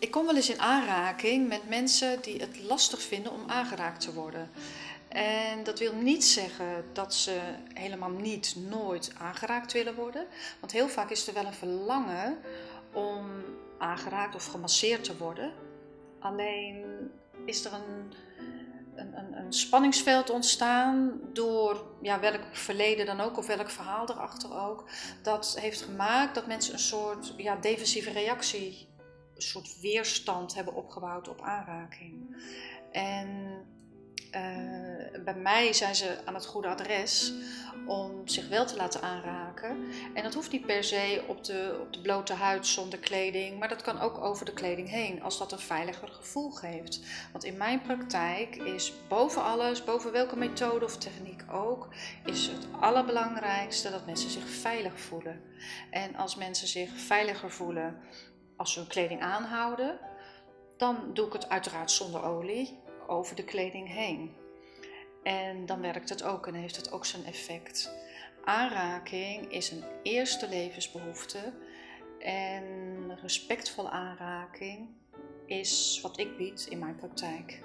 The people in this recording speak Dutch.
Ik kom wel eens in aanraking met mensen die het lastig vinden om aangeraakt te worden. En dat wil niet zeggen dat ze helemaal niet, nooit aangeraakt willen worden. Want heel vaak is er wel een verlangen om aangeraakt of gemasseerd te worden. Alleen is er een, een, een, spanningsveld ontstaan door ja, welk verleden dan ook, of welk verhaal erachter ook. Dat heeft gemaakt dat mensen een soort ja, defensieve reactie soort weerstand hebben opgebouwd op aanraking. En uh, bij mij zijn ze aan het goede adres om zich wel te laten aanraken. En dat hoeft niet per se op de, op de blote huid zonder kleding, maar dat kan ook over de kleding heen, als dat een veiliger gevoel geeft. Want in mijn praktijk is boven alles, boven welke methode of techniek ook, is het allerbelangrijkste dat mensen zich veilig voelen. En als mensen zich veiliger voelen, als ze hun kleding aanhouden, dan doe ik het uiteraard zonder olie over de kleding heen. En dan werkt het ook en heeft het ook zijn effect. Aanraking is een eerste levensbehoefte en respectvolle aanraking is wat ik bied in mijn praktijk.